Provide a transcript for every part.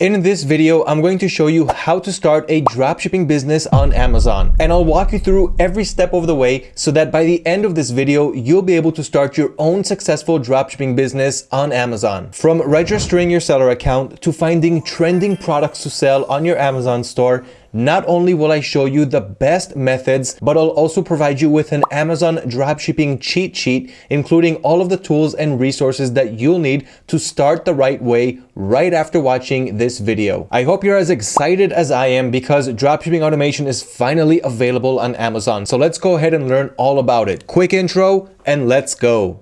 In this video, I'm going to show you how to start a dropshipping business on Amazon. And I'll walk you through every step of the way so that by the end of this video, you'll be able to start your own successful dropshipping business on Amazon. From registering your seller account to finding trending products to sell on your Amazon store not only will I show you the best methods, but I'll also provide you with an Amazon dropshipping cheat sheet, including all of the tools and resources that you'll need to start the right way right after watching this video. I hope you're as excited as I am because dropshipping automation is finally available on Amazon. So let's go ahead and learn all about it. Quick intro and let's go.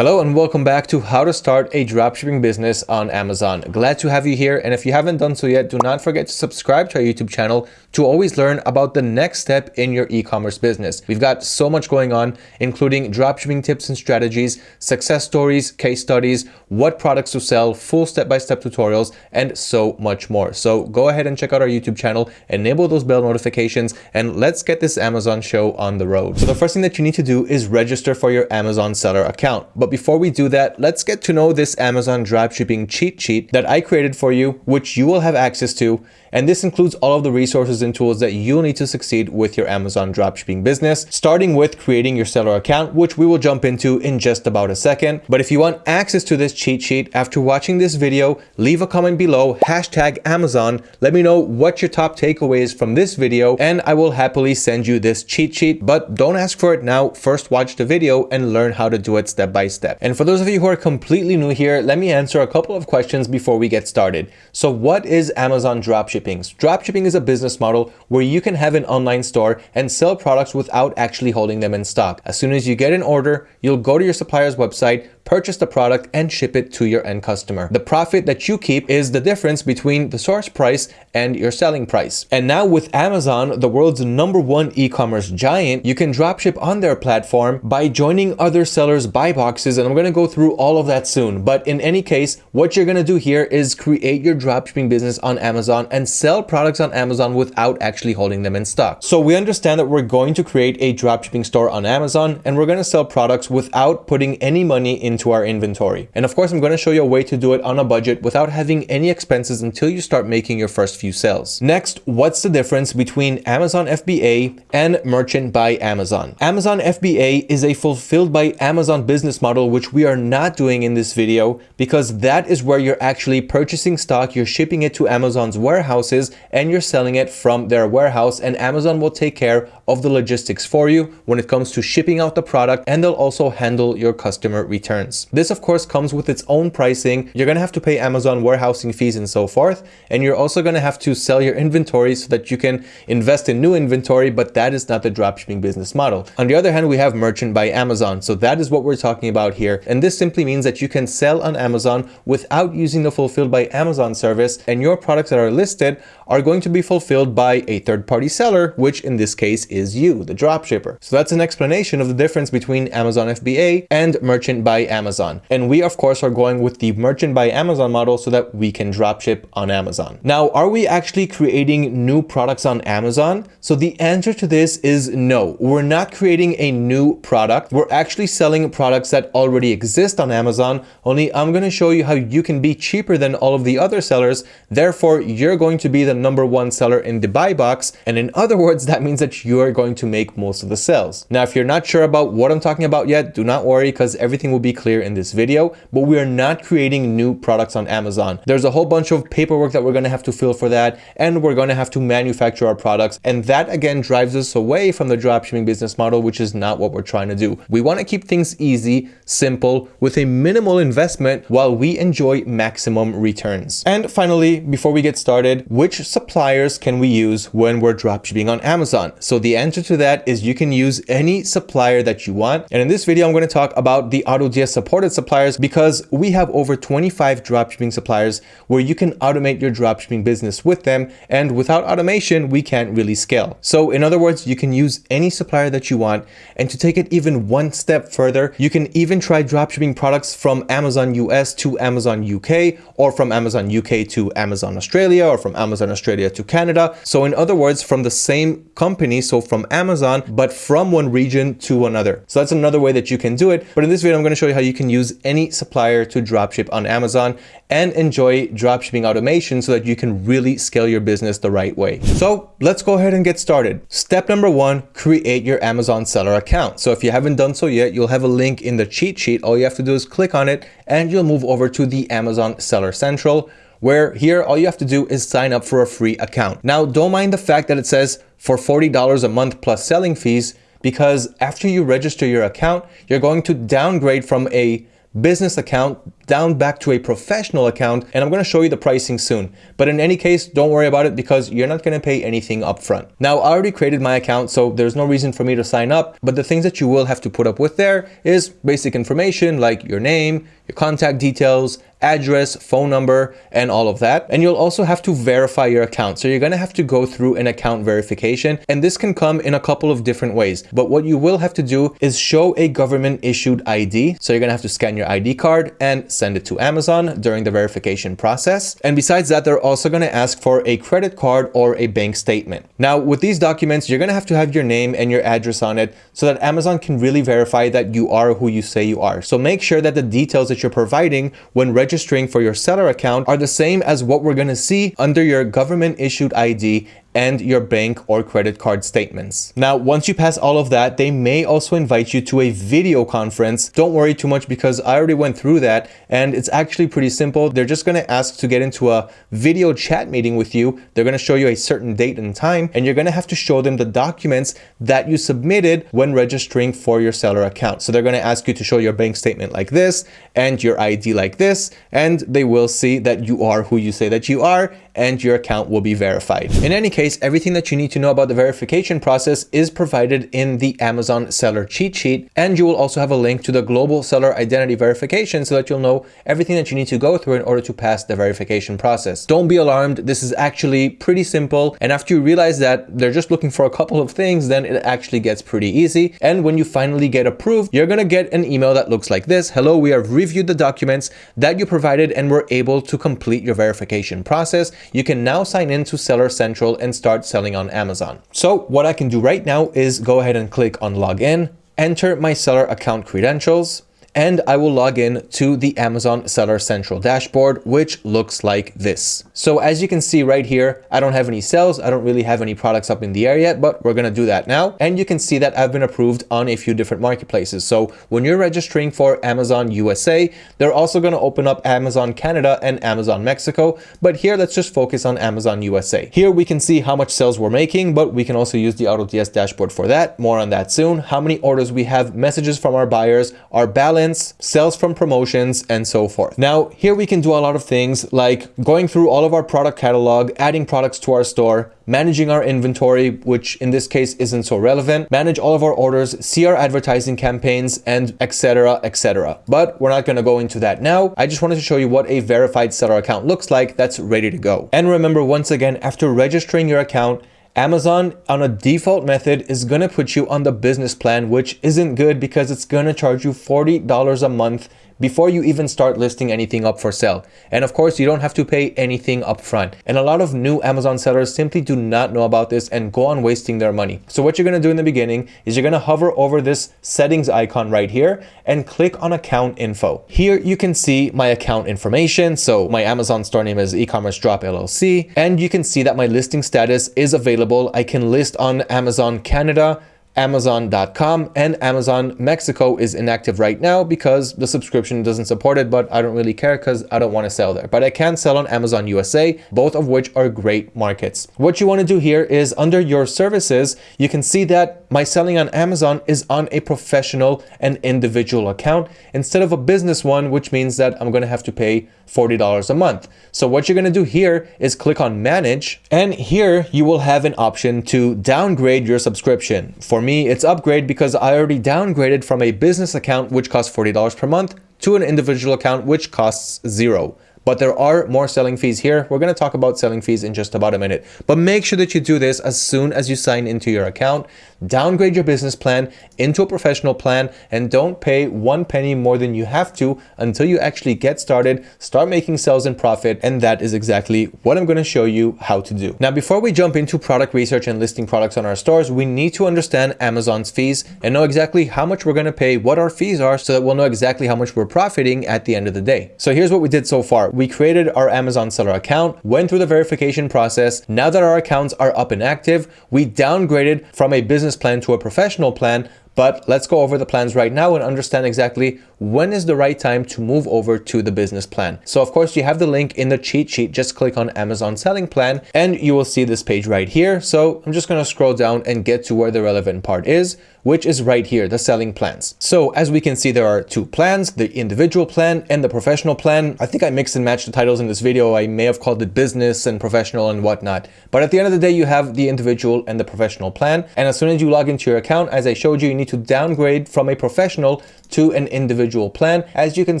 Hello and welcome back to how to start a dropshipping business on Amazon. Glad to have you here. And if you haven't done so yet, do not forget to subscribe to our YouTube channel to always learn about the next step in your e-commerce business. We've got so much going on, including dropshipping tips and strategies, success stories, case studies, what products to sell, full step-by-step -step tutorials, and so much more. So go ahead and check out our YouTube channel, enable those bell notifications, and let's get this Amazon show on the road. So the first thing that you need to do is register for your Amazon seller account. But before we do that, let's get to know this Amazon dropshipping cheat sheet that I created for you, which you will have access to. And this includes all of the resources and tools that you'll need to succeed with your Amazon dropshipping business, starting with creating your seller account, which we will jump into in just about a second. But if you want access to this cheat sheet after watching this video, leave a comment below, hashtag Amazon. Let me know what your top takeaways from this video, and I will happily send you this cheat sheet. But don't ask for it now. First watch the video and learn how to do it step by step. And for those of you who are completely new here, let me answer a couple of questions before we get started. So what is Amazon dropshipping? Dropshipping is a business model where you can have an online store and sell products without actually holding them in stock. As soon as you get an order, you'll go to your supplier's website, purchase the product and ship it to your end customer. The profit that you keep is the difference between the source price and your selling price. And now with Amazon, the world's number one e-commerce giant, you can dropship on their platform by joining other sellers' buy boxes. And I'm going to go through all of that soon. But in any case, what you're going to do here is create your dropshipping business on Amazon and sell products on Amazon without actually holding them in stock. So we understand that we're going to create a dropshipping store on Amazon and we're going to sell products without putting any money into into our inventory. And of course, I'm going to show you a way to do it on a budget without having any expenses until you start making your first few sales. Next, what's the difference between Amazon FBA and Merchant by Amazon? Amazon FBA is a fulfilled by Amazon business model, which we are not doing in this video because that is where you're actually purchasing stock, you're shipping it to Amazon's warehouses and you're selling it from their warehouse and Amazon will take care of the logistics for you when it comes to shipping out the product and they'll also handle your customer returns. This of course comes with its own pricing. You're going to have to pay Amazon warehousing fees and so forth. And you're also going to have to sell your inventory so that you can invest in new inventory, but that is not the dropshipping business model. On the other hand, we have merchant by Amazon. So that is what we're talking about here. And this simply means that you can sell on Amazon without using the fulfilled by Amazon service and your products that are listed are going to be fulfilled by a third-party seller, which in this case is you, the dropshipper. So that's an explanation of the difference between Amazon FBA and merchant by Amazon. And we, of course, are going with the merchant by Amazon model so that we can dropship on Amazon. Now, are we actually creating new products on Amazon? So the answer to this is no. We're not creating a new product. We're actually selling products that already exist on Amazon. Only I'm going to show you how you can be cheaper than all of the other sellers. Therefore, you're going to be the number one seller in the buy box. And in other words, that means that you are going to make most of the sales. Now, if you're not sure about what I'm talking about yet, do not worry because everything will be clear in this video, but we are not creating new products on Amazon. There's a whole bunch of paperwork that we're going to have to fill for that, and we're going to have to manufacture our products. And that again drives us away from the dropshipping business model, which is not what we're trying to do. We want to keep things easy, simple, with a minimal investment while we enjoy maximum returns. And finally, before we get started, which suppliers can we use when we're dropshipping on Amazon? So the answer to that is you can use any supplier that you want. And in this video, I'm going to talk about the AutoDS supported suppliers because we have over 25 dropshipping suppliers where you can automate your dropshipping business with them. And without automation, we can't really scale. So in other words, you can use any supplier that you want. And to take it even one step further, you can even try dropshipping products from Amazon US to Amazon UK or from Amazon UK to Amazon Australia or from Amazon Australia to Canada. So in other words, from the same company, so from Amazon, but from one region to another. So that's another way that you can do it. But in this video, I'm going to show you how you can use any supplier to dropship on Amazon and enjoy dropshipping automation so that you can really scale your business the right way. So let's go ahead and get started. Step number one, create your Amazon seller account. So if you haven't done so yet, you'll have a link in the cheat sheet. All you have to do is click on it and you'll move over to the Amazon Seller Central where here all you have to do is sign up for a free account. Now, don't mind the fact that it says for $40 a month plus selling fees, because after you register your account, you're going to downgrade from a business account down back to a professional account and I'm going to show you the pricing soon. But in any case, don't worry about it because you're not going to pay anything upfront. Now, I already created my account, so there's no reason for me to sign up, but the things that you will have to put up with there is basic information like your name, your contact details, address, phone number, and all of that. And you'll also have to verify your account. So you're going to have to go through an account verification. And this can come in a couple of different ways. But what you will have to do is show a government issued ID. So you're going to have to scan your ID card and send it to Amazon during the verification process. And besides that, they're also going to ask for a credit card or a bank statement. Now, with these documents, you're going to have to have your name and your address on it so that Amazon can really verify that you are who you say you are. So make sure that the details that you're providing when registering for your seller account are the same as what we're going to see under your government issued ID and your bank or credit card statements. Now, once you pass all of that, they may also invite you to a video conference. Don't worry too much because I already went through that and it's actually pretty simple. They're just going to ask to get into a video chat meeting with you. They're going to show you a certain date and time and you're going to have to show them the documents that you submitted when registering for your seller account. So they're going to ask you to show your bank statement like this and your ID like this and they will see that you are who you say that you are and your account will be verified. In any case, everything that you need to know about the verification process is provided in the Amazon seller cheat sheet. And you will also have a link to the global seller identity verification so that you'll know everything that you need to go through in order to pass the verification process. Don't be alarmed. This is actually pretty simple. And after you realize that they're just looking for a couple of things, then it actually gets pretty easy. And when you finally get approved, you're going to get an email that looks like this. Hello, we have reviewed the documents that you provided and we're able to complete your verification process you can now sign in to Seller Central and start selling on Amazon. So what I can do right now is go ahead and click on login, enter my seller account credentials, and I will log in to the Amazon Seller Central dashboard, which looks like this. So as you can see right here, I don't have any sales. I don't really have any products up in the air yet, but we're going to do that now. And you can see that I've been approved on a few different marketplaces. So when you're registering for Amazon USA, they're also going to open up Amazon Canada and Amazon Mexico. But here, let's just focus on Amazon USA. Here we can see how much sales we're making, but we can also use the AutoDS dashboard for that. More on that soon. How many orders we have, messages from our buyers, our balance balance, sales from promotions, and so forth. Now, here we can do a lot of things like going through all of our product catalog, adding products to our store, managing our inventory, which in this case isn't so relevant, manage all of our orders, see our advertising campaigns, and etc, etc. But we're not going to go into that now. I just wanted to show you what a verified seller account looks like that's ready to go. And remember, once again, after registering your account, Amazon on a default method is going to put you on the business plan, which isn't good because it's going to charge you $40 a month before you even start listing anything up for sale. And of course, you don't have to pay anything upfront. And a lot of new Amazon sellers simply do not know about this and go on wasting their money. So what you're gonna do in the beginning is you're gonna hover over this settings icon right here and click on account info. Here you can see my account information. So my Amazon store name is e-commerce drop LLC. And you can see that my listing status is available. I can list on Amazon Canada, Amazon.com and Amazon Mexico is inactive right now because the subscription doesn't support it, but I don't really care because I don't want to sell there. But I can sell on Amazon USA, both of which are great markets. What you want to do here is under your services, you can see that my selling on Amazon is on a professional and individual account instead of a business one, which means that I'm going to have to pay $40 a month. So what you're going to do here is click on manage and here you will have an option to downgrade your subscription. For me, it's upgrade because I already downgraded from a business account which costs $40 per month to an individual account which costs zero. But there are more selling fees here. We're going to talk about selling fees in just about a minute. But make sure that you do this as soon as you sign into your account. Downgrade your business plan into a professional plan and don't pay one penny more than you have to until you actually get started, start making sales and profit. And that is exactly what I'm going to show you how to do. Now, before we jump into product research and listing products on our stores, we need to understand Amazon's fees and know exactly how much we're going to pay, what our fees are, so that we'll know exactly how much we're profiting at the end of the day. So here's what we did so far. We created our Amazon seller account, went through the verification process. Now that our accounts are up and active, we downgraded from a business plan to a professional plan but let's go over the plans right now and understand exactly when is the right time to move over to the business plan. So of course you have the link in the cheat sheet. Just click on Amazon selling plan and you will see this page right here. So I'm just going to scroll down and get to where the relevant part is, which is right here, the selling plans. So as we can see, there are two plans, the individual plan and the professional plan. I think I mixed and matched the titles in this video. I may have called it business and professional and whatnot. But at the end of the day, you have the individual and the professional plan. And as soon as you log into your account, as I showed you, you need to downgrade from a professional to an individual plan, as you can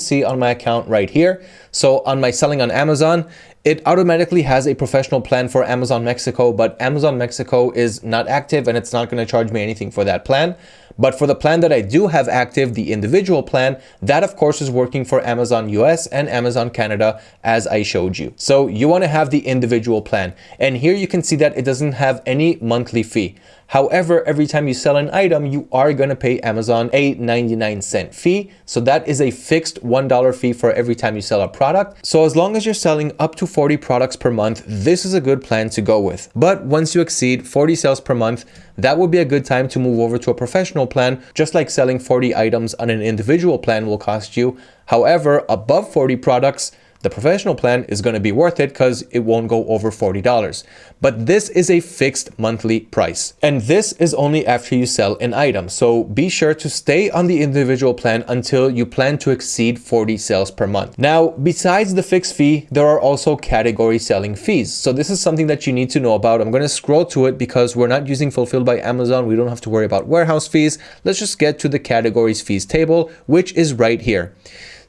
see on my account right here. So on my selling on Amazon, it automatically has a professional plan for Amazon Mexico, but Amazon Mexico is not active and it's not going to charge me anything for that plan. But for the plan that I do have active, the individual plan, that of course is working for Amazon US and Amazon Canada as I showed you. So you want to have the individual plan. And here you can see that it doesn't have any monthly fee. However, every time you sell an item, you are going to pay Amazon a 99 cent fee. So that is a fixed $1 fee for every time you sell a product. So as long as you're selling up to 40 products per month, this is a good plan to go with. But once you exceed 40 sales per month, that would be a good time to move over to a professional plan, just like selling 40 items on an individual plan will cost you. However, above 40 products, the professional plan is going to be worth it because it won't go over $40. But this is a fixed monthly price. And this is only after you sell an item. So be sure to stay on the individual plan until you plan to exceed 40 sales per month. Now, besides the fixed fee, there are also category selling fees. So this is something that you need to know about. I'm going to scroll to it because we're not using Fulfilled by Amazon. We don't have to worry about warehouse fees. Let's just get to the categories fees table, which is right here.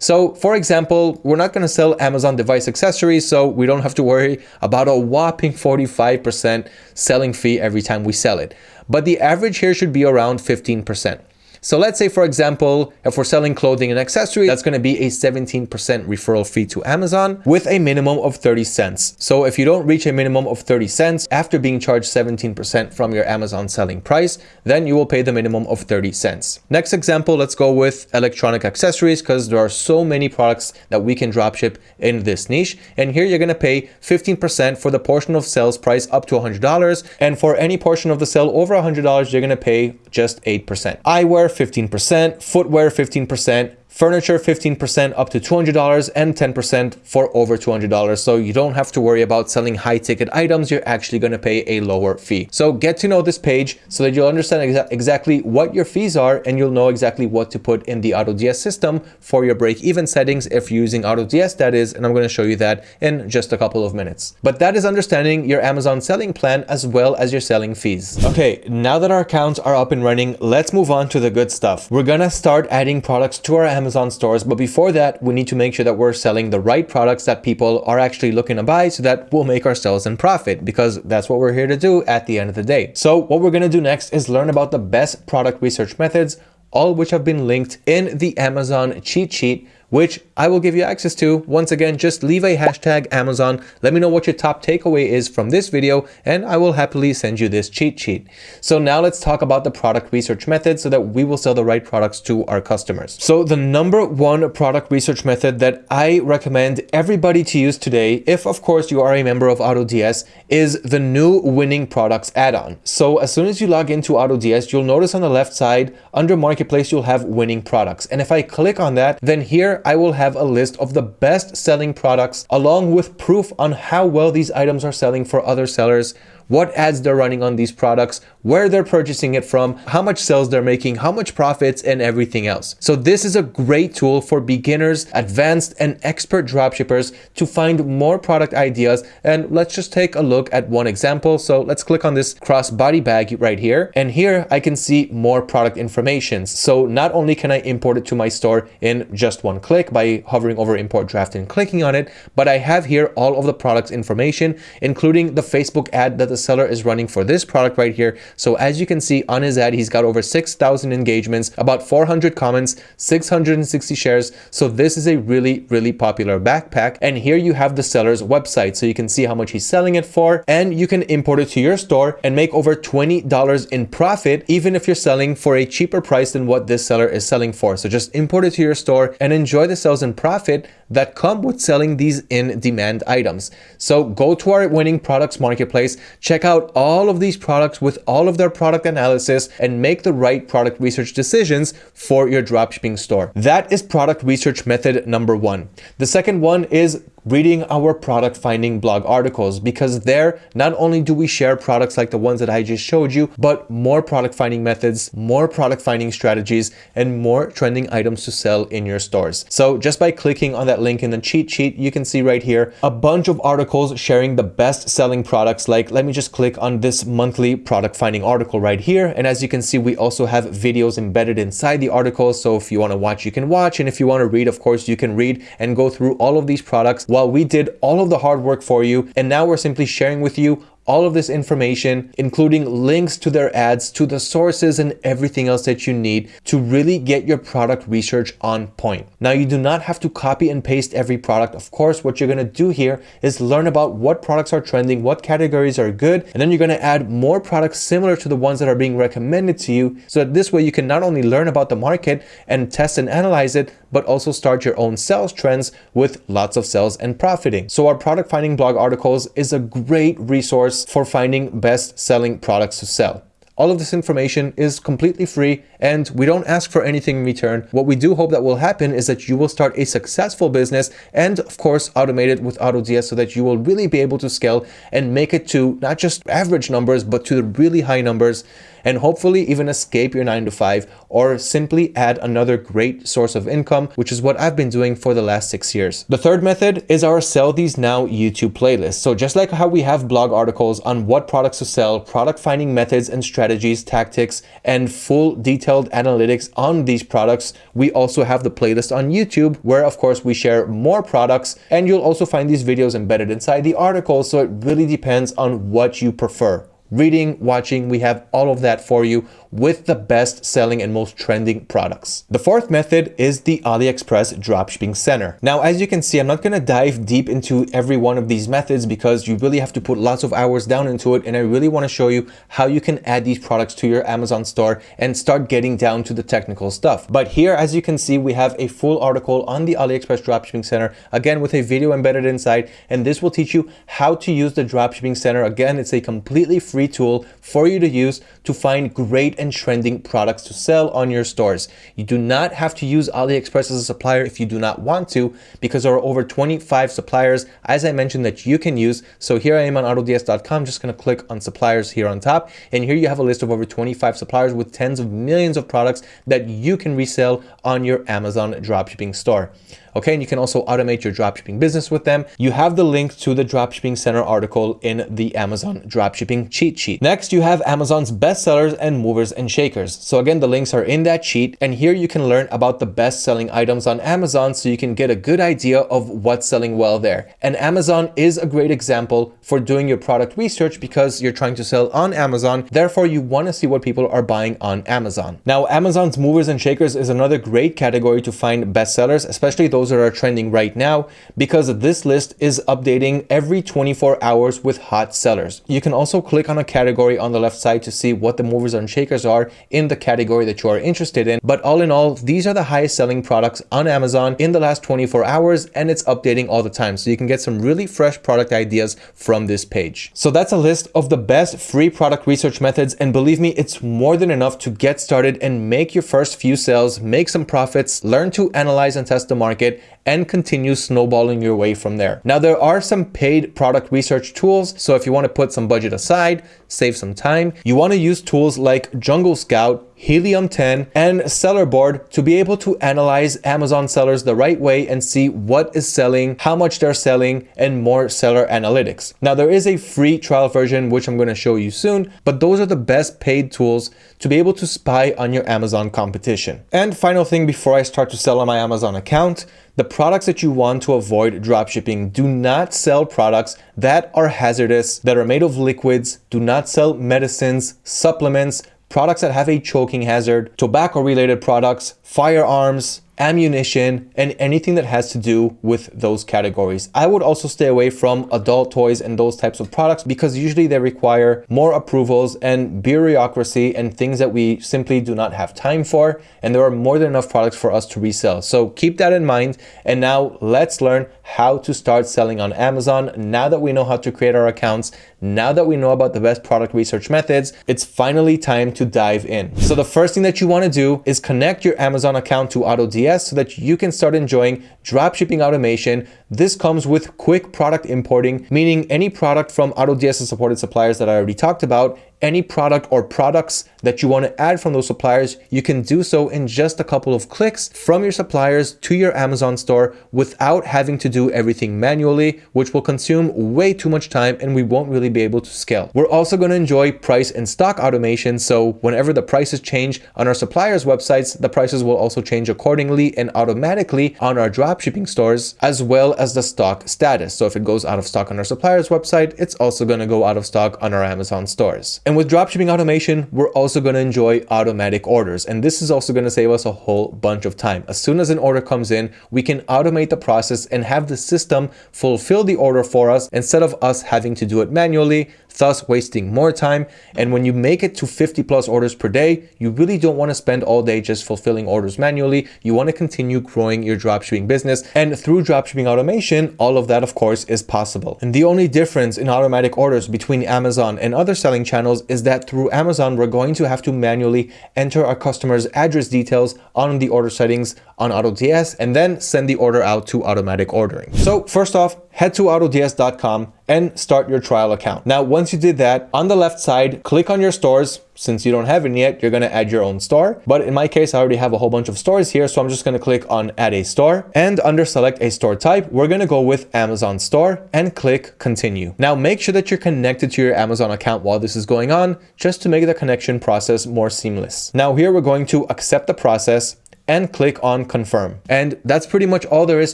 So for example, we're not going to sell Amazon device accessories, so we don't have to worry about a whopping 45% selling fee every time we sell it. But the average here should be around 15%. So let's say, for example, if we're selling clothing and accessories, that's going to be a 17% referral fee to Amazon with a minimum of 30 cents. So if you don't reach a minimum of 30 cents after being charged 17% from your Amazon selling price, then you will pay the minimum of 30 cents. Next example, let's go with electronic accessories because there are so many products that we can dropship in this niche. And here you're going to pay 15% for the portion of sales price up to $100. And for any portion of the sale over $100, you're going to pay just 8%. Eyewear 15%, footwear 15%, Furniture 15% up to $200 and 10% for over $200. So you don't have to worry about selling high ticket items. You're actually going to pay a lower fee. So get to know this page so that you'll understand exa exactly what your fees are and you'll know exactly what to put in the AutoDS system for your break even settings if you're using AutoDS that is. And I'm going to show you that in just a couple of minutes. But that is understanding your Amazon selling plan as well as your selling fees. Okay, now that our accounts are up and running, let's move on to the good stuff. We're going to start adding products to our Amazon Amazon stores. But before that, we need to make sure that we're selling the right products that people are actually looking to buy so that we'll make ourselves and profit because that's what we're here to do at the end of the day. So what we're going to do next is learn about the best product research methods, all which have been linked in the Amazon cheat sheet which I will give you access to. Once again, just leave a hashtag Amazon. Let me know what your top takeaway is from this video, and I will happily send you this cheat sheet. So now let's talk about the product research method so that we will sell the right products to our customers. So the number one product research method that I recommend everybody to use today, if of course you are a member of AutoDS, is the new winning products add-on. So as soon as you log into AutoDS, you'll notice on the left side under marketplace, you'll have winning products. And if I click on that, then here I will have a list of the best selling products along with proof on how well these items are selling for other sellers what ads they're running on these products, where they're purchasing it from, how much sales they're making, how much profits, and everything else. So this is a great tool for beginners, advanced, and expert dropshippers to find more product ideas. And let's just take a look at one example. So let's click on this crossbody bag right here. And here I can see more product information. So not only can I import it to my store in just one click by hovering over import draft and clicking on it, but I have here all of the products information, including the Facebook ad that the seller is running for this product right here. So as you can see on his ad, he's got over 6,000 engagements, about 400 comments, 660 shares. So this is a really, really popular backpack. And here you have the seller's website. So you can see how much he's selling it for, and you can import it to your store and make over $20 in profit, even if you're selling for a cheaper price than what this seller is selling for. So just import it to your store and enjoy the sales and profit that come with selling these in-demand items. So go to our winning products marketplace, check out all of these products with all of their product analysis and make the right product research decisions for your dropshipping store. That is product research method number one. The second one is reading our product finding blog articles because there not only do we share products like the ones that I just showed you, but more product finding methods, more product finding strategies, and more trending items to sell in your stores. So just by clicking on that link in the cheat sheet, you can see right here a bunch of articles sharing the best selling products. Like let me just click on this monthly product finding article right here. And as you can see, we also have videos embedded inside the article. So if you want to watch, you can watch. And if you want to read, of course, you can read and go through all of these products while we did all of the hard work for you. And now we're simply sharing with you all of this information, including links to their ads, to the sources and everything else that you need to really get your product research on point. Now, you do not have to copy and paste every product. Of course, what you're going to do here is learn about what products are trending, what categories are good, and then you're going to add more products similar to the ones that are being recommended to you. So that this way you can not only learn about the market and test and analyze it, but also start your own sales trends with lots of sales and profiting. So our product finding blog articles is a great resource for finding best selling products to sell. All of this information is completely free and we don't ask for anything in return. What we do hope that will happen is that you will start a successful business and of course automate it with AutoDS so that you will really be able to scale and make it to not just average numbers, but to the really high numbers and hopefully even escape your 9 to 5 or simply add another great source of income, which is what I've been doing for the last six years. The third method is our Sell These Now YouTube playlist. So just like how we have blog articles on what products to sell, product finding methods and strategies, tactics, and full detailed analytics on these products, we also have the playlist on YouTube where of course we share more products and you'll also find these videos embedded inside the article. So it really depends on what you prefer reading, watching, we have all of that for you with the best selling and most trending products. The fourth method is the AliExpress Dropshipping Center. Now, as you can see, I'm not going to dive deep into every one of these methods because you really have to put lots of hours down into it. And I really want to show you how you can add these products to your Amazon store and start getting down to the technical stuff. But here, as you can see, we have a full article on the AliExpress Dropshipping Center, again, with a video embedded inside. And this will teach you how to use the Dropshipping Center. Again, it's a completely free tool for you to use to find great and trending products to sell on your stores. You do not have to use AliExpress as a supplier if you do not want to, because there are over 25 suppliers, as I mentioned, that you can use. So here I am on autods.com, just gonna click on suppliers here on top. And here you have a list of over 25 suppliers with tens of millions of products that you can resell on your Amazon dropshipping store. Okay, and you can also automate your dropshipping business with them. You have the link to the Dropshipping Center article in the Amazon dropshipping cheat sheet. Next, you have Amazon's best sellers and movers and shakers. So again, the links are in that sheet. And here you can learn about the best selling items on Amazon so you can get a good idea of what's selling well there. And Amazon is a great example for doing your product research because you're trying to sell on Amazon. Therefore, you want to see what people are buying on Amazon. Now, Amazon's movers and shakers is another great category to find bestsellers, especially those those that are trending right now because this list is updating every 24 hours with hot sellers. You can also click on a category on the left side to see what the movers and shakers are in the category that you are interested in. But all in all, these are the highest selling products on Amazon in the last 24 hours and it's updating all the time. So you can get some really fresh product ideas from this page. So that's a list of the best free product research methods. And believe me, it's more than enough to get started and make your first few sales, make some profits, learn to analyze and test the market, it and continue snowballing your way from there. Now, there are some paid product research tools. So if you want to put some budget aside, save some time, you want to use tools like Jungle Scout, Helium 10, and Seller Board to be able to analyze Amazon sellers the right way and see what is selling, how much they're selling, and more seller analytics. Now, there is a free trial version, which I'm going to show you soon, but those are the best paid tools to be able to spy on your Amazon competition. And final thing before I start to sell on my Amazon account, the products that you want to avoid dropshipping. Do not sell products that are hazardous, that are made of liquids. Do not sell medicines, supplements, products that have a choking hazard, tobacco related products, firearms, ammunition, and anything that has to do with those categories. I would also stay away from adult toys and those types of products because usually they require more approvals and bureaucracy and things that we simply do not have time for. And there are more than enough products for us to resell. So keep that in mind. And now let's learn how to start selling on Amazon. Now that we know how to create our accounts, now that we know about the best product research methods, it's finally time to dive in. So the first thing that you want to do is connect your Amazon account to AutoDS so that you can start enjoying dropshipping automation. This comes with quick product importing, meaning any product from AutoDS supported suppliers that I already talked about any product or products that you want to add from those suppliers, you can do so in just a couple of clicks from your suppliers to your Amazon store without having to do everything manually, which will consume way too much time and we won't really be able to scale. We're also going to enjoy price and stock automation. So whenever the prices change on our suppliers websites, the prices will also change accordingly and automatically on our dropshipping stores, as well as the stock status. So if it goes out of stock on our suppliers website, it's also going to go out of stock on our Amazon stores. And with dropshipping automation, we're also going to enjoy automatic orders. And this is also going to save us a whole bunch of time. As soon as an order comes in, we can automate the process and have the system fulfill the order for us instead of us having to do it manually thus wasting more time. And when you make it to 50 plus orders per day, you really don't want to spend all day just fulfilling orders manually. You want to continue growing your dropshipping business. And through dropshipping automation, all of that, of course, is possible. And the only difference in automatic orders between Amazon and other selling channels is that through Amazon, we're going to have to manually enter our customer's address details on the order settings on AutoDS and then send the order out to automatic ordering. So first off, head to autods.com and start your trial account. Now, once you did that, on the left side, click on your stores. Since you don't have any yet, you're going to add your own store. But in my case, I already have a whole bunch of stores here. So I'm just going to click on add a store and under select a store type, we're going to go with Amazon store and click continue. Now make sure that you're connected to your Amazon account while this is going on, just to make the connection process more seamless. Now here we're going to accept the process and click on confirm. And that's pretty much all there is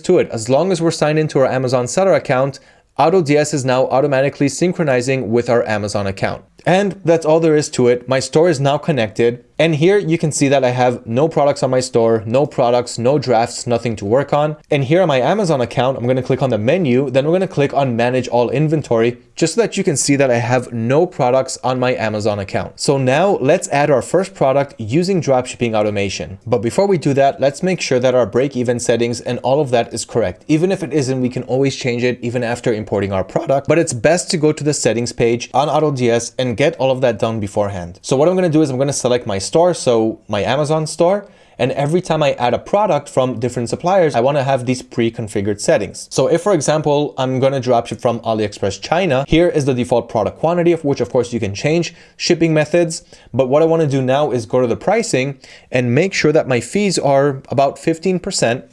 to it. As long as we're signed into our Amazon seller account, AutoDS is now automatically synchronizing with our Amazon account. And that's all there is to it. My store is now connected. And here you can see that I have no products on my store, no products, no drafts, nothing to work on. And here on my Amazon account, I'm going to click on the menu. Then we're going to click on manage all inventory just so that you can see that I have no products on my Amazon account. So now let's add our first product using dropshipping automation. But before we do that, let's make sure that our break-even settings and all of that is correct. Even if it isn't, we can always change it even after importing our product. But it's best to go to the settings page on AutoDS and get all of that done beforehand. So what I'm going to do is I'm going to select my store, so my Amazon store, and every time I add a product from different suppliers, I want to have these pre-configured settings. So if, for example, I'm going to dropship from AliExpress China, here is the default product quantity, of which, of course, you can change shipping methods. But what I want to do now is go to the pricing and make sure that my fees are about 15%.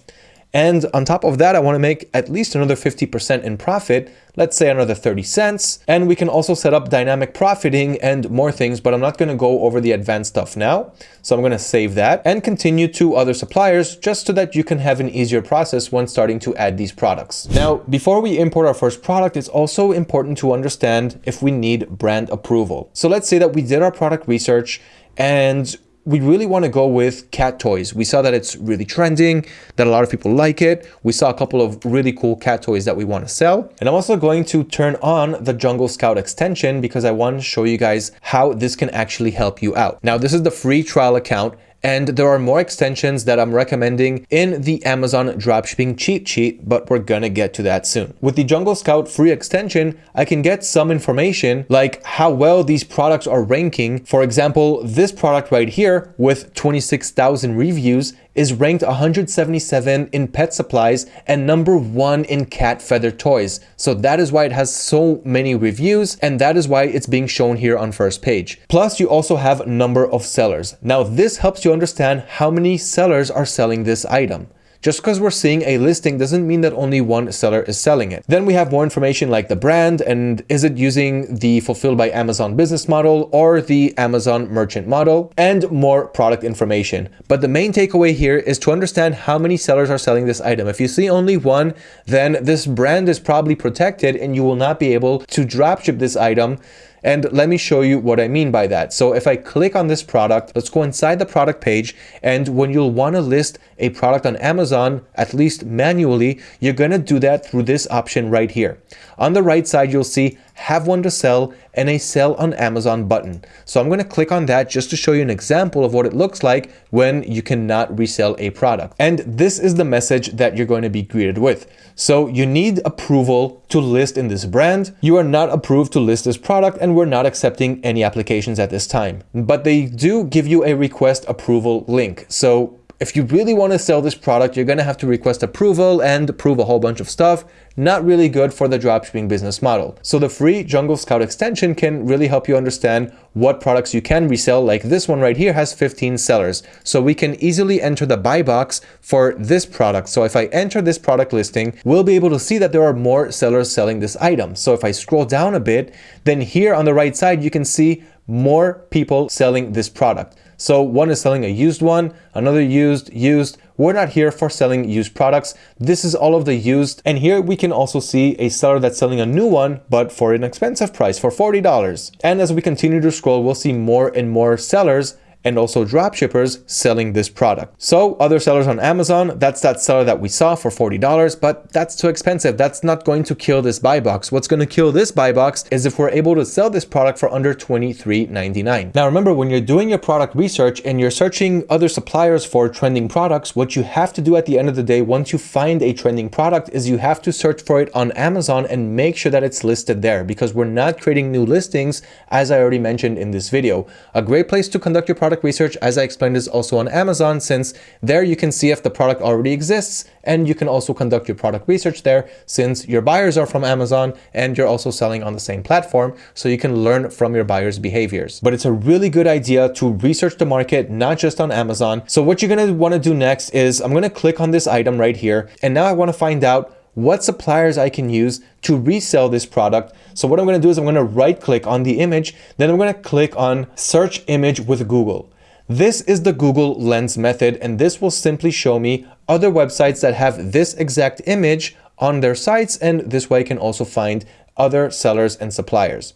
And on top of that, I want to make at least another 50% in profit let's say another 30 cents. And we can also set up dynamic profiting and more things, but I'm not going to go over the advanced stuff now. So I'm going to save that and continue to other suppliers just so that you can have an easier process when starting to add these products. Now, before we import our first product, it's also important to understand if we need brand approval. So let's say that we did our product research and we really want to go with cat toys. We saw that it's really trending, that a lot of people like it. We saw a couple of really cool cat toys that we want to sell. And I'm also going to turn on the Jungle Scout extension because I want to show you guys how this can actually help you out. Now, this is the free trial account and there are more extensions that I'm recommending in the Amazon dropshipping cheat sheet, but we're gonna get to that soon. With the Jungle Scout free extension, I can get some information like how well these products are ranking. For example, this product right here with 26,000 reviews is ranked 177 in pet supplies and number one in cat feather toys. So that is why it has so many reviews and that is why it's being shown here on first page. Plus you also have number of sellers. Now this helps you understand how many sellers are selling this item. Just because we're seeing a listing doesn't mean that only one seller is selling it. Then we have more information like the brand and is it using the fulfilled by Amazon business model or the Amazon merchant model and more product information. But the main takeaway here is to understand how many sellers are selling this item. If you see only one, then this brand is probably protected and you will not be able to dropship this item and let me show you what I mean by that. So if I click on this product, let's go inside the product page. And when you'll want to list a product on Amazon, at least manually, you're going to do that through this option right here. On the right side, you'll see have one to sell and a sell on Amazon button. So I'm going to click on that just to show you an example of what it looks like when you cannot resell a product. And this is the message that you're going to be greeted with. So you need approval to list in this brand. You are not approved to list this product and we're not accepting any applications at this time. But they do give you a request approval link. So if you really want to sell this product, you're going to have to request approval and approve a whole bunch of stuff. Not really good for the dropshipping business model. So the free Jungle Scout extension can really help you understand what products you can resell. Like this one right here has 15 sellers. So we can easily enter the buy box for this product. So if I enter this product listing, we'll be able to see that there are more sellers selling this item. So if I scroll down a bit, then here on the right side, you can see more people selling this product. So one is selling a used one, another used, used. We're not here for selling used products. This is all of the used. And here we can also see a seller that's selling a new one, but for an expensive price for $40. And as we continue to scroll, we'll see more and more sellers and also drop shippers selling this product. So other sellers on Amazon, that's that seller that we saw for $40, but that's too expensive. That's not going to kill this buy box. What's going to kill this buy box is if we're able to sell this product for under $23.99. Now remember, when you're doing your product research and you're searching other suppliers for trending products, what you have to do at the end of the day, once you find a trending product is you have to search for it on Amazon and make sure that it's listed there because we're not creating new listings as I already mentioned in this video. A great place to conduct your product product research, as I explained, is also on Amazon, since there you can see if the product already exists, and you can also conduct your product research there, since your buyers are from Amazon, and you're also selling on the same platform, so you can learn from your buyers' behaviors. But it's a really good idea to research the market, not just on Amazon. So what you're gonna wanna do next is, I'm gonna click on this item right here, and now I wanna find out what suppliers I can use to resell this product. So what I'm going to do is I'm going to right click on the image, then I'm going to click on search image with Google. This is the Google Lens method, and this will simply show me other websites that have this exact image on their sites, and this way I can also find other sellers and suppliers.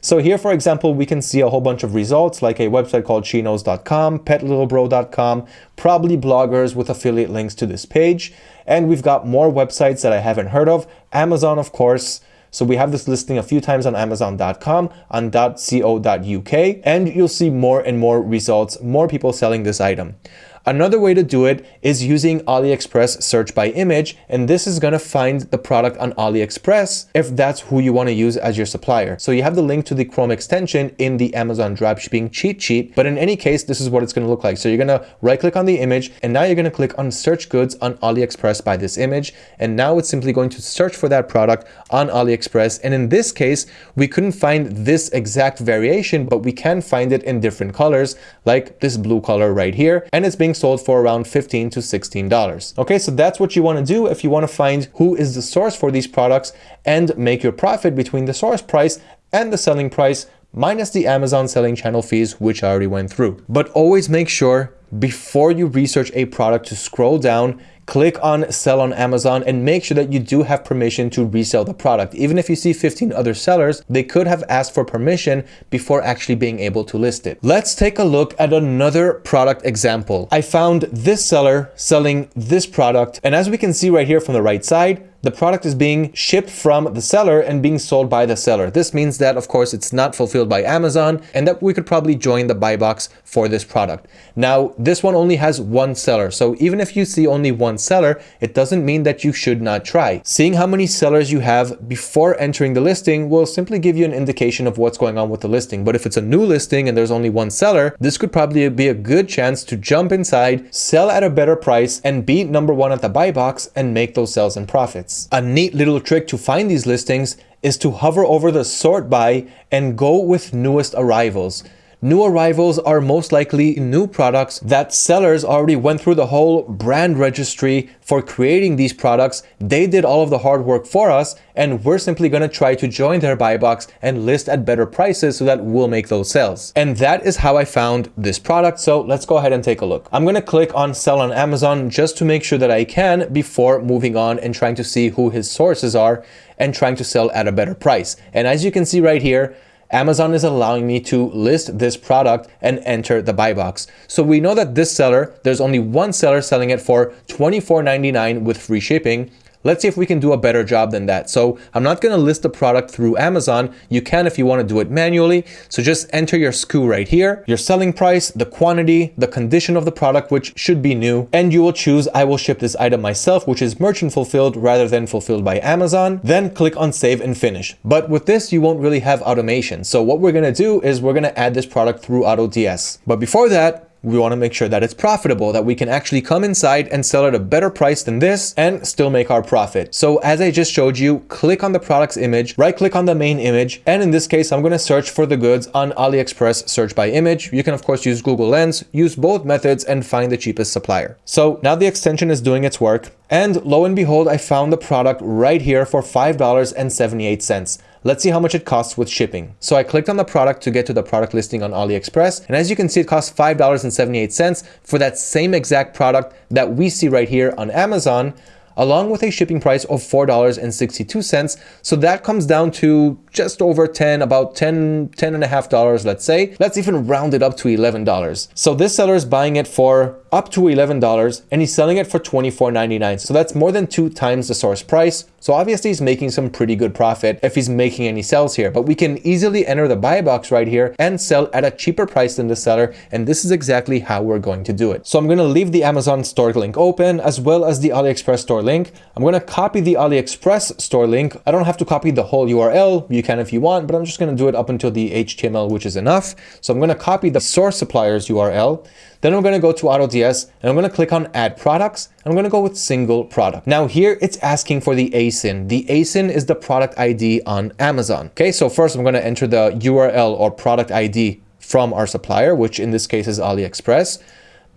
So here, for example, we can see a whole bunch of results like a website called sheknows.com, petlittlebro.com, probably bloggers with affiliate links to this page. And we've got more websites that I haven't heard of. Amazon, of course. So we have this listing a few times on amazon.com, on .co.uk, and you'll see more and more results, more people selling this item. Another way to do it is using AliExpress search by image, and this is gonna find the product on AliExpress if that's who you wanna use as your supplier. So you have the link to the Chrome extension in the Amazon dropshipping cheat sheet, but in any case, this is what it's gonna look like. So you're gonna right click on the image, and now you're gonna click on search goods on AliExpress by this image, and now it's simply going to search for that product on AliExpress. And in this case, we couldn't find this exact variation, but we can find it in different colors, like this blue color right here, and it's being sold for around 15 to $16. Okay, so that's what you want to do if you want to find who is the source for these products and make your profit between the source price and the selling price minus the Amazon selling channel fees, which I already went through. But always make sure before you research a product to scroll down click on sell on Amazon and make sure that you do have permission to resell the product. Even if you see 15 other sellers, they could have asked for permission before actually being able to list it. Let's take a look at another product example. I found this seller selling this product. And as we can see right here from the right side, the product is being shipped from the seller and being sold by the seller. This means that, of course, it's not fulfilled by Amazon and that we could probably join the buy box for this product. Now, this one only has one seller. So even if you see only one seller, it doesn't mean that you should not try. Seeing how many sellers you have before entering the listing will simply give you an indication of what's going on with the listing. But if it's a new listing and there's only one seller, this could probably be a good chance to jump inside, sell at a better price, and be number one at the buy box and make those sales and profits. A neat little trick to find these listings is to hover over the sort by and go with newest arrivals. New arrivals are most likely new products that sellers already went through the whole brand registry for creating these products. They did all of the hard work for us and we're simply going to try to join their buy box and list at better prices so that we'll make those sales. And that is how I found this product. So let's go ahead and take a look. I'm going to click on sell on Amazon just to make sure that I can before moving on and trying to see who his sources are and trying to sell at a better price. And as you can see right here, Amazon is allowing me to list this product and enter the buy box. So we know that this seller, there's only one seller selling it for $24.99 with free shipping. Let's see if we can do a better job than that. So I'm not going to list the product through Amazon. You can if you want to do it manually. So just enter your SKU right here, your selling price, the quantity, the condition of the product, which should be new. And you will choose, I will ship this item myself, which is merchant fulfilled rather than fulfilled by Amazon. Then click on save and finish. But with this, you won't really have automation. So what we're going to do is we're going to add this product through AutoDS. But before that, we want to make sure that it's profitable, that we can actually come inside and sell at a better price than this and still make our profit. So as I just showed you, click on the product's image, right click on the main image. And in this case, I'm going to search for the goods on AliExpress search by image. You can of course use Google Lens, use both methods and find the cheapest supplier. So now the extension is doing its work. And lo and behold, I found the product right here for $5.78. Let's see how much it costs with shipping. So I clicked on the product to get to the product listing on AliExpress. And as you can see, it costs $5.78 for that same exact product that we see right here on Amazon along with a shipping price of $4.62. So that comes down to just over 10, about 10, 10 and a half dollars, let's say. Let's even round it up to $11. So this seller is buying it for up to $11 and he's selling it for $24.99. So that's more than two times the source price. So obviously he's making some pretty good profit if he's making any sales here, but we can easily enter the buy box right here and sell at a cheaper price than the seller. And this is exactly how we're going to do it. So I'm going to leave the Amazon store link open as well as the AliExpress store link. I'm going to copy the AliExpress store link. I don't have to copy the whole URL. You can if you want, but I'm just going to do it up until the HTML, which is enough. So I'm going to copy the source supplier's URL. Then I'm going to go to AutoDS and I'm going to click on add products. I'm going to go with single product. Now here it's asking for the ASIN. The ASIN is the product ID on Amazon. Okay, so first I'm going to enter the URL or product ID from our supplier, which in this case is AliExpress.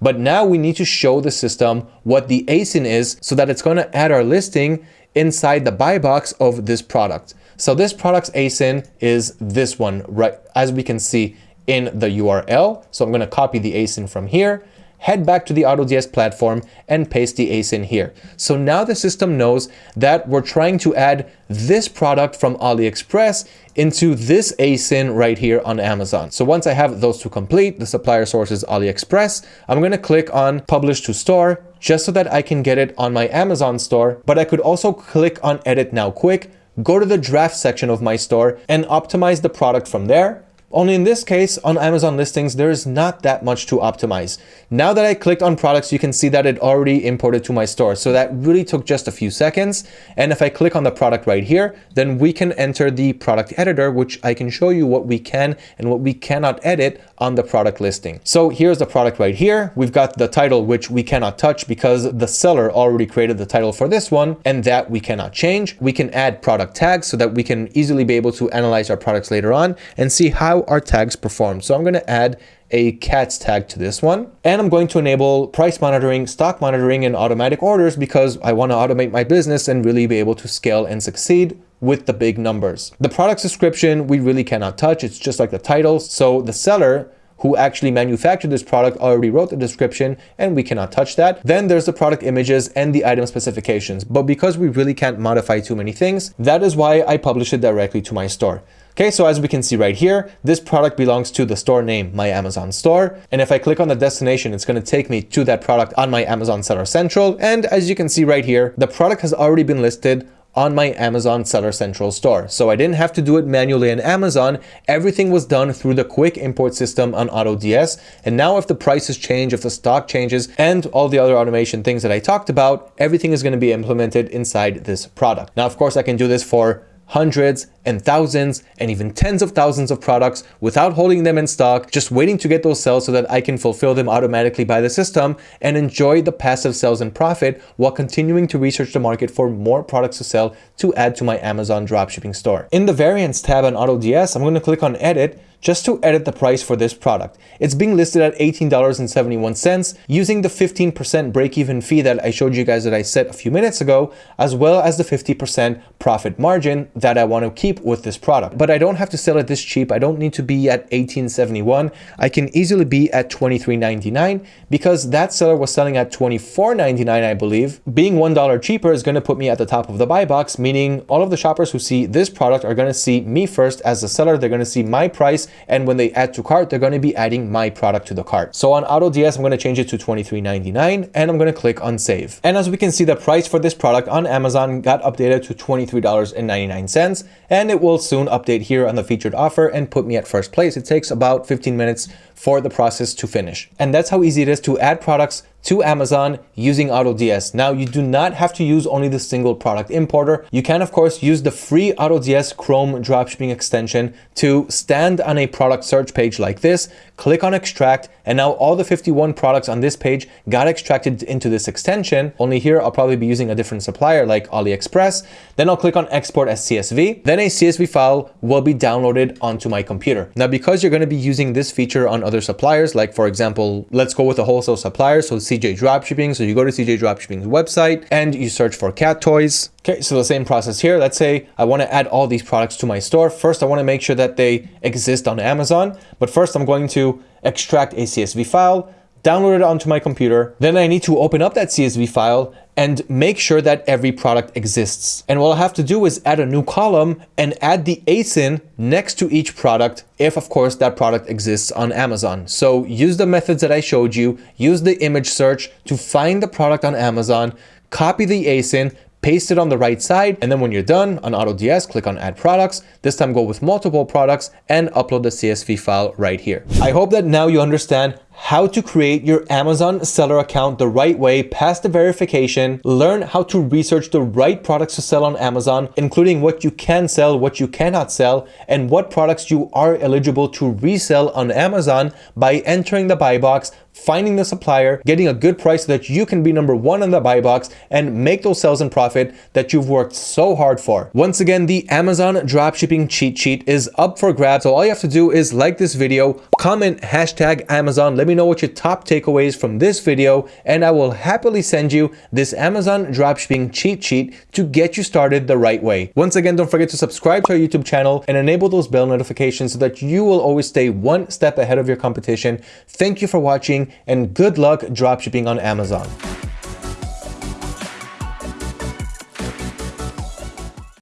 But now we need to show the system what the ASIN is so that it's going to add our listing inside the buy box of this product. So this product's ASIN is this one, right? As we can see, in the URL. So I'm going to copy the ASIN from here, head back to the AutoDS platform and paste the ASIN here. So now the system knows that we're trying to add this product from AliExpress into this ASIN right here on Amazon. So once I have those two complete, the supplier source is AliExpress, I'm going to click on publish to store just so that I can get it on my Amazon store. But I could also click on edit now quick, go to the draft section of my store and optimize the product from there. Only in this case, on Amazon listings, there is not that much to optimize. Now that I clicked on products, you can see that it already imported to my store. So that really took just a few seconds. And if I click on the product right here, then we can enter the product editor, which I can show you what we can and what we cannot edit on the product listing. So here's the product right here. We've got the title, which we cannot touch because the seller already created the title for this one and that we cannot change. We can add product tags so that we can easily be able to analyze our products later on and see how our tags perform. So I'm going to add a cats tag to this one. And I'm going to enable price monitoring, stock monitoring, and automatic orders because I want to automate my business and really be able to scale and succeed with the big numbers. The product description, we really cannot touch. It's just like the title. So the seller who actually manufactured this product already wrote the description and we cannot touch that. Then there's the product images and the item specifications. But because we really can't modify too many things, that is why I publish it directly to my store. Okay, so as we can see right here, this product belongs to the store name, my Amazon store. And if I click on the destination, it's going to take me to that product on my Amazon Seller Central. And as you can see right here, the product has already been listed on my Amazon Seller Central store. So I didn't have to do it manually in Amazon. Everything was done through the quick import system on AutoDS. And now if the prices change, if the stock changes, and all the other automation things that I talked about, everything is going to be implemented inside this product. Now, of course, I can do this for hundreds and thousands and even tens of thousands of products without holding them in stock, just waiting to get those sales so that I can fulfill them automatically by the system and enjoy the passive sales and profit while continuing to research the market for more products to sell to add to my Amazon dropshipping store. In the variants tab on AutoDS, I'm going to click on edit just to edit the price for this product. It's being listed at $18.71 using the 15% break-even fee that I showed you guys that I set a few minutes ago, as well as the 50% profit margin that I want to keep with this product. But I don't have to sell it this cheap. I don't need to be at 18.71. I can easily be at 23.99 because that seller was selling at 24.99, I believe. Being $1 cheaper is going to put me at the top of the buy box, meaning all of the shoppers who see this product are going to see me first as the seller. They're going to see my price. And when they add to cart, they're going to be adding my product to the cart. So on AutoDS, I'm going to change it to 23.99 and I'm going to click on save. And as we can see, the price for this product on Amazon got updated to $23.99 and it will soon update here on the featured offer and put me at first place. It takes about 15 minutes for the process to finish. And that's how easy it is to add products to Amazon using AutoDS. Now, you do not have to use only the single product importer. You can, of course, use the free AutoDS Chrome dropshipping extension to stand on a product search page like this, click on extract, and now all the 51 products on this page got extracted into this extension. Only here, I'll probably be using a different supplier like AliExpress. Then I'll click on export as CSV. Then a CSV file will be downloaded onto my computer. Now, because you're going to be using this feature on other suppliers, like for example, let's go with a wholesale supplier. So CJ Dropshipping. So you go to CJ Dropshipping's website and you search for cat toys. Okay, so the same process here. Let's say I want to add all these products to my store. First, I want to make sure that they exist on Amazon. But first, I'm going to extract a CSV file, download it onto my computer. Then I need to open up that CSV file and make sure that every product exists. And what I'll have to do is add a new column and add the ASIN next to each product if of course that product exists on Amazon. So use the methods that I showed you, use the image search to find the product on Amazon, copy the ASIN, paste it on the right side, and then when you're done on AutoDS, click on add products. This time go with multiple products and upload the CSV file right here. I hope that now you understand how to create your Amazon seller account the right way, pass the verification, learn how to research the right products to sell on Amazon, including what you can sell, what you cannot sell, and what products you are eligible to resell on Amazon by entering the buy box, finding the supplier, getting a good price so that you can be number one on the buy box and make those sales and profit that you've worked so hard for. Once again, the Amazon dropshipping cheat sheet is up for grabs. So all you have to do is like this video, comment hashtag Amazon, let me know what your top takeaways from this video and I will happily send you this Amazon dropshipping cheat sheet to get you started the right way. Once again, don't forget to subscribe to our YouTube channel and enable those bell notifications so that you will always stay one step ahead of your competition. Thank you for watching and good luck dropshipping on Amazon.